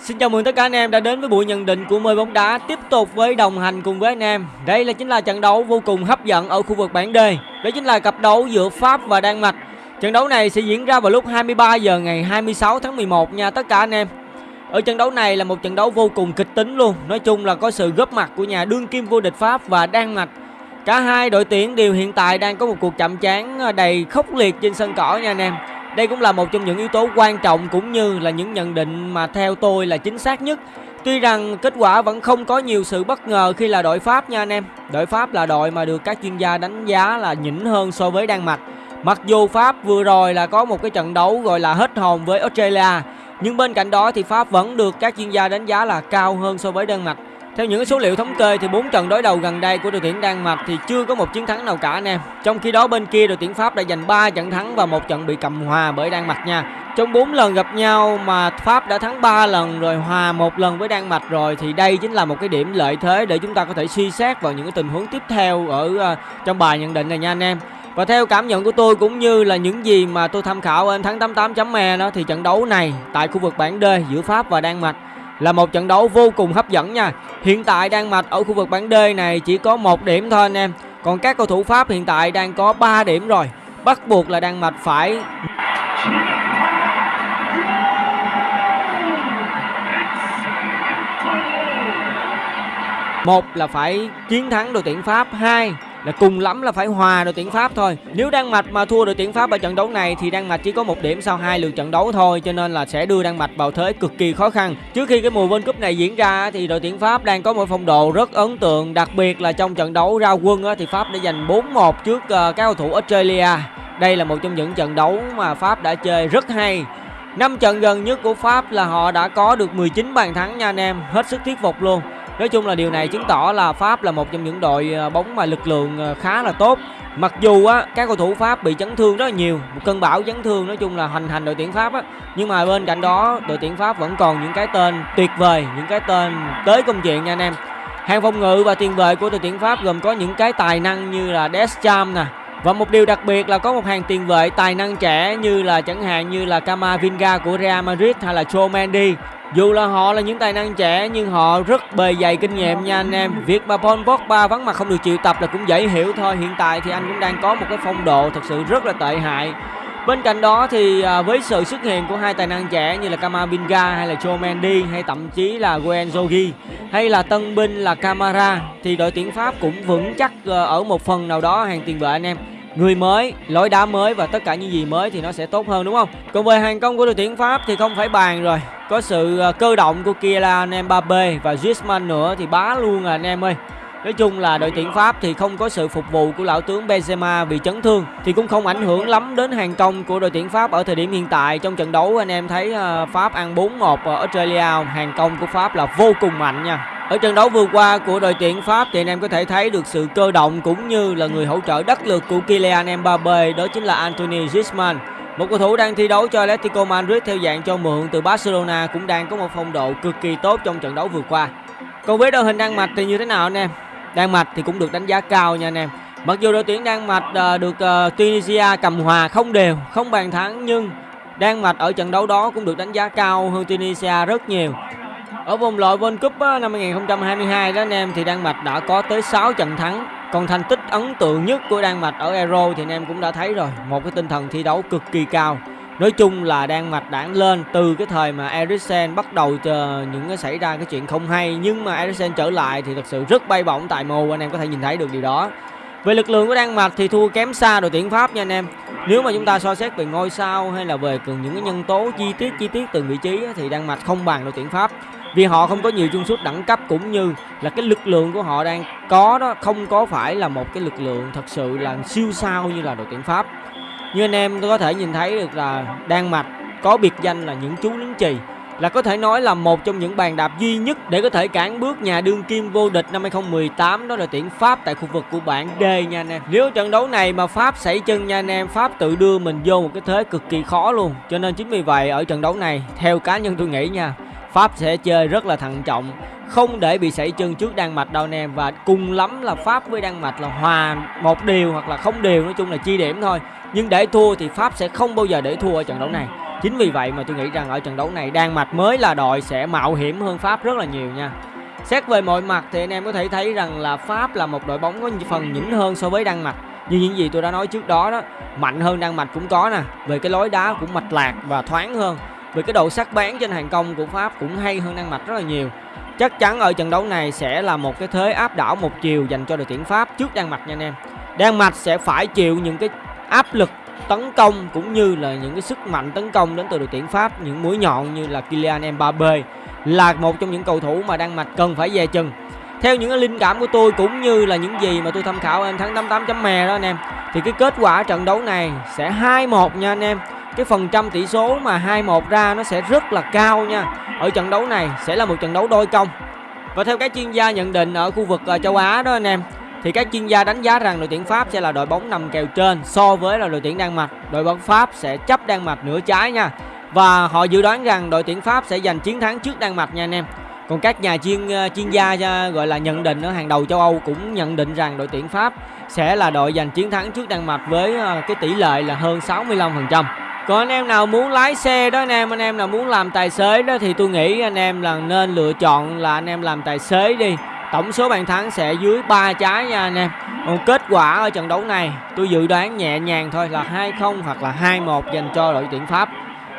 Xin chào mừng tất cả anh em đã đến với buổi nhận định của Mơi bóng đá tiếp tục với đồng hành cùng với anh em. Đây là chính là trận đấu vô cùng hấp dẫn ở khu vực bảng D. Đó chính là cặp đấu giữa Pháp và Đan Mạch. Trận đấu này sẽ diễn ra vào lúc 23 giờ ngày 26 tháng 11 nha tất cả anh em. Ở trận đấu này là một trận đấu vô cùng kịch tính luôn. Nói chung là có sự góp mặt của nhà đương kim vô địch Pháp và Đan Mạch. Cả hai đội tuyển đều hiện tại đang có một cuộc chạm trán à, đầy khốc liệt trên sân cỏ nha anh em. Đây cũng là một trong những yếu tố quan trọng cũng như là những nhận định mà theo tôi là chính xác nhất. Tuy rằng kết quả vẫn không có nhiều sự bất ngờ khi là đội Pháp nha anh em. Đội Pháp là đội mà được các chuyên gia đánh giá là nhỉnh hơn so với Đan Mạch. Mặc dù Pháp vừa rồi là có một cái trận đấu gọi là hết hồn với Australia, nhưng bên cạnh đó thì Pháp vẫn được các chuyên gia đánh giá là cao hơn so với Đan Mạch. Theo những số liệu thống kê thì bốn trận đối đầu gần đây của đội tuyển Đan Mạch thì chưa có một chiến thắng nào cả anh em. Trong khi đó bên kia đội tuyển Pháp đã giành 3 trận thắng và một trận bị cầm hòa bởi Đan Mạch nha. Trong 4 lần gặp nhau mà Pháp đã thắng 3 lần rồi hòa một lần với Đan Mạch rồi thì đây chính là một cái điểm lợi thế để chúng ta có thể suy xét vào những cái tình huống tiếp theo ở uh, trong bài nhận định này nha anh em. Và theo cảm nhận của tôi cũng như là những gì mà tôi tham khảo ở thắng 88.me đó thì trận đấu này tại khu vực bảng D giữa Pháp và Đan Mạch là một trận đấu vô cùng hấp dẫn nha. Hiện tại Đan Mạch ở khu vực bảng D này chỉ có một điểm thôi anh em. Còn các cầu thủ Pháp hiện tại đang có 3 điểm rồi. Bắt buộc là Đan Mạch phải một là phải chiến thắng đội tuyển Pháp, hai là cùng lắm là phải hòa đội tuyển Pháp thôi. Nếu Đan Mạch mà thua đội tuyển Pháp ở trận đấu này thì Đan Mạch chỉ có một điểm sau hai lượt trận đấu thôi cho nên là sẽ đưa Đan Mạch vào thế cực kỳ khó khăn. Trước khi cái mùa World Cup này diễn ra thì đội tuyển Pháp đang có một phong độ rất ấn tượng, đặc biệt là trong trận đấu ra quân thì Pháp đã giành 4-1 trước ờ, các cầu thủ Australia. Đây là một trong những trận đấu mà Pháp đã chơi rất hay. Năm trận gần nhất của Pháp là họ đã có được 19 bàn thắng nha anh em, hết sức thuyết phục luôn. Nói chung là điều này chứng tỏ là Pháp là một trong những đội ờ, bóng mà lực lượng ờ, khá là tốt. Mặc dù á các cầu thủ Pháp bị chấn thương rất là nhiều, một cơn bão chấn thương nói chung là hành hành đội tuyển Pháp á, nhưng mà bên cạnh đó đội tuyển Pháp vẫn còn những cái tên tuyệt vời, những cái tên tới công chuyện nha anh em. Hàng phòng ngự và tiền vệ của đội tuyển Pháp gồm có những cái tài năng như là Deschamps nè, và một điều đặc biệt là có một hàng tiền vệ tài năng trẻ như là chẳng hạn như là Camavinga của Real Madrid hay là Joe Mendy dù là họ là những tài năng trẻ, nhưng họ rất bề dày kinh nghiệm nha anh em. Việc mà Paul Pogba vắng mặt không được chịu tập là cũng dễ hiểu thôi. Hiện tại thì anh cũng đang có một cái phong độ thật sự rất là tệ hại. Bên cạnh đó thì à, với sự xuất hiện của hai tài năng trẻ như là Kamavinga hay là Joe Mendy hay thậm chí là Guenzogi hay là tân binh là Camara thì đội tuyển Pháp cũng vững chắc ờ, ở một phần nào đó hàng tiền vệ anh em người mới, lối đá mới và tất cả những gì mới thì nó sẽ tốt hơn đúng không? Còn về hàng công của đội tuyển Pháp thì không phải bàn rồi. Có sự ờ, cơ động của Kylian Mbappe và Griezmann nữa thì bá luôn à anh em ơi. Nói chung là đội tuyển Pháp thì không có sự phục vụ của lão tướng Benzema vì chấn thương thì cũng không ảnh hưởng lắm đến hàng công của đội tuyển Pháp ở thời điểm hiện tại. Trong trận đấu anh em thấy ờ, Pháp ăn 4-1 ở Australia, hàng công của Pháp là vô cùng mạnh nha. Ở trận đấu vừa qua của đội tuyển Pháp thì anh em có thể thấy được sự cơ động cũng như là người hỗ trợ đắc lực của Kylian Mbappe đó chính là Anthony Griezmann. Một cầu thủ đang thi đấu cho Atletico Madrid theo dạng cho mượn từ Barcelona cũng đang có một phong độ cực kỳ tốt trong trận đấu vừa qua. Còn với đội hình Đan Mạch thì như thế nào anh em? Đan Mạch thì cũng được đánh giá cao nha anh em. Mặc dù đội tuyển Đan Mạch uh, được uh, Tunisia cầm hòa không đều, không bàn thắng nhưng Đan Mạch ở trận đấu đó cũng được đánh giá cao hơn Tunisia rất nhiều. Ở vòng loại World Cup ờ, năm 2022 đó anh em thì Đan Mạch đã có tới 6 trận thắng. Còn thành tích ấn tượng nhất của Đan Mạch ở Euro thì anh em cũng đã thấy rồi, một cái tinh thần thi đấu cực kỳ cao. Nói chung là Đan Mạch đảng lên từ cái thời mà Eriksen bắt đầu chờ những cái xảy ra cái chuyện không hay nhưng mà Eriksen trở lại thì thật sự rất bay bổng tại mồ, anh em có thể nhìn thấy được điều đó. Về lực lượng của Đan Mạch thì thua kém xa đội tuyển Pháp nha anh em. Nếu mà chúng ta so xét về ngôi sao hay là về những cái nhân tố chi tiết chi tiết từng vị trí thì Đan Mạch không bằng đội tuyển Pháp vì họ không có nhiều trung sút đẳng cấp cũng như là cái lực lượng của họ đang có đó, không có phải là một cái lực lượng thật sự là siêu sao như là đội tuyển Pháp như anh em có thể nhìn thấy được là Đan Mạch có biệt danh là những chú lính chì là có thể nói là một trong những bàn đạp duy nhất để có thể cản bước nhà đương kim vô địch năm 2018 đó là tuyển Pháp tại khu vực của bảng D nha anh em. Nếu trận đấu này mà Pháp xảy chân nha anh em, Pháp tự đưa mình vô một cái thế cực kỳ khó luôn. Cho nên chính vì vậy ở trận đấu này theo cá nhân tôi nghĩ nha, Pháp sẽ chơi rất là thận trọng không để bị sảy chân trước Đan Mạch đâu anh em và cùng lắm là Pháp với Đan Mạch là hòa một điều hoặc là không điều nói chung là chi điểm thôi nhưng để thua thì Pháp sẽ không bao giờ để thua ở trận đấu này Chính vì vậy mà tôi nghĩ rằng ở trận đấu này Đan Mạch mới là đội sẽ mạo hiểm hơn Pháp rất là nhiều nha. Xét về mọi mặt thì anh em có thể thấy rằng là Pháp là một đội bóng có phần nhỉnh hơn so với Đan Mạch. Như những gì tôi đã nói trước đó đó, mạnh hơn Đan Mạch cũng có nè, về cái lối đá cũng mạch lạc và thoáng hơn vì cái độ sắc bén trên hàng công của Pháp cũng hay hơn Đan Mạch rất là nhiều. Chắc chắn ở trận đấu này sẽ là một cái thế áp đảo một chiều dành cho đội tuyển Pháp trước Đan Mạch nha anh em. Đan Mạch sẽ phải chịu những cái áp lực tấn công cũng như là những cái sức mạnh tấn công đến từ đội tuyển Pháp, những mũi nhọn như là Kylian Mbappe là một trong những cầu thủ mà Đan Mạch cần phải dè chừng theo những cái linh cảm của tôi cũng như là những gì mà tôi tham khảo anh thắng 88 chấm mè đó anh em, thì cái kết quả trận đấu này sẽ 2-1 nha anh em cái phần trăm tỷ số mà 2-1 ra nó sẽ rất là cao nha ở trận đấu này sẽ là một trận đấu đôi công và theo các chuyên gia nhận định ở khu vực ờ, châu Á đó anh em, thì các chuyên gia đánh giá rằng đội tuyển Pháp sẽ là đội bóng nằm kèo trên so với là đội tuyển Đan Mạch. Đội bóng Pháp sẽ chấp Đan Mạch nửa trái nha. Và họ dự đoán rằng đội tuyển Pháp sẽ giành chiến thắng trước Đan Mạch nha anh em. Còn các nhà chuyên ờ, chuyên gia ờ, gọi là nhận định ở hàng đầu châu Âu cũng nhận định rằng đội tuyển Pháp sẽ là đội giành chiến thắng trước Đan Mạch với cái tỷ lệ là hơn 65%. Còn anh em nào muốn lái xe đó anh em, anh em nào muốn làm tài xế đó thì tôi nghĩ anh em là nên lựa chọn là anh em làm tài xế đi. Tổng số bàn thắng sẽ dưới 3 trái nha anh em. Còn kết quả ở trận đấu này tôi dự đoán nhẹ nhàng thôi là 2-0 hoặc là 2-1 dành cho đội tuyển Pháp.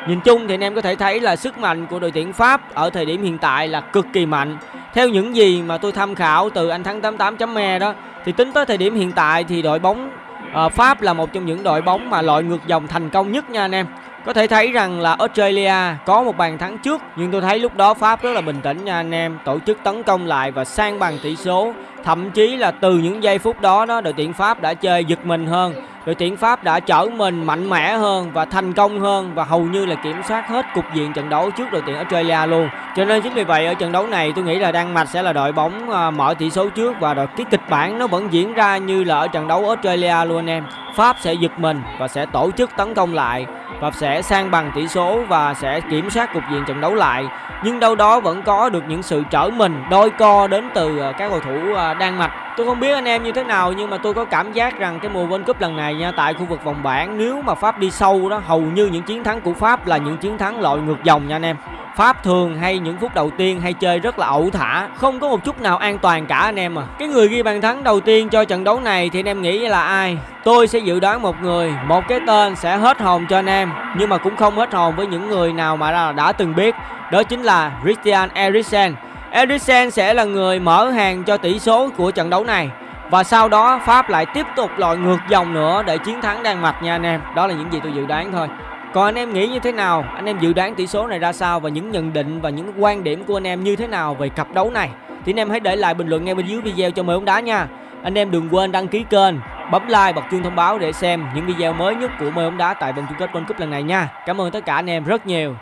Nhìn chung thì anh em có thể thấy là sức mạnh của đội tuyển Pháp ở thời điểm hiện tại là cực kỳ mạnh. Theo những gì mà tôi tham khảo từ anh thắng 88.me đó thì tính tới thời điểm hiện tại thì đội bóng Ờ, Pháp là một trong những đội bóng mà loại ngược dòng thành công nhất nha anh em. Có thể thấy rằng là Australia có một bàn thắng trước nhưng tôi thấy lúc đó Pháp rất là bình tĩnh nha anh em, tổ chức tấn công lại và sang bằng tỷ số. Thậm chí là từ những giây phút đó đó, đội tuyển Pháp đã chơi giật mình hơn đội tuyển Pháp đã trở mình mạnh mẽ hơn và thành công hơn và hầu như là kiểm soát hết cục diện trận đấu trước đội tuyển Australia luôn. Cho nên chính vì vậy ở trận đấu này, tôi nghĩ là Đan Mạch sẽ là đội bóng à, mở tỷ số trước và đội, cái kịch bản nó vẫn diễn ra như là ở trận đấu Australia luôn anh em. Pháp sẽ giật mình và sẽ tổ chức tấn công lại và sẽ sang bằng tỷ số và sẽ kiểm soát cục diện trận đấu lại nhưng đâu đó vẫn có được những sự trở mình, đôi co đến từ à, các cầu thủ à, à, Đan Mạch. Tôi không biết anh em như thế nào nhưng mà tôi có cảm giác rằng cái mùa World Cup lần này nha tại khu vực vòng bảng nếu mà Pháp đi sâu đó hầu như những chiến thắng của Pháp là những chiến thắng loại ngược dòng nha anh em. Pháp thường hay những phút đầu tiên hay chơi rất là ẩu thả Không có một chút nào an toàn cả anh em à. Cái người ghi bàn thắng đầu tiên cho trận đấu này thì anh em nghĩ là ai? Tôi sẽ dự đoán một người Một cái tên sẽ hết hồn cho anh em Nhưng mà cũng không hết hồn với những người nào mà đã từng biết Đó chính là Christian Eriksen. Eriksen sẽ là người mở hàng cho tỷ số của trận đấu này và sau đó Pháp lại tiếp tục lội ngược dòng nữa để chiến thắng Đan Mạch nha anh em Đó là những gì tôi dự đoán thôi còn anh em nghĩ như thế nào? Anh em dự đoán tỷ số này ra sao và những nhận định và những quan điểm của anh em như thế nào về cặp đấu này? Thì anh em hãy để lại bình luận ngay bên dưới video cho mời bóng đá nha. Anh em đừng quên đăng ký kênh, bấm like bật chuông thông báo để xem những video mới nhất của mời bóng đá tại vòng chung kết World Cup lần này nha. Cảm ơn tất cả anh em rất nhiều.